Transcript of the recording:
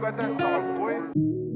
got that sauce, boy.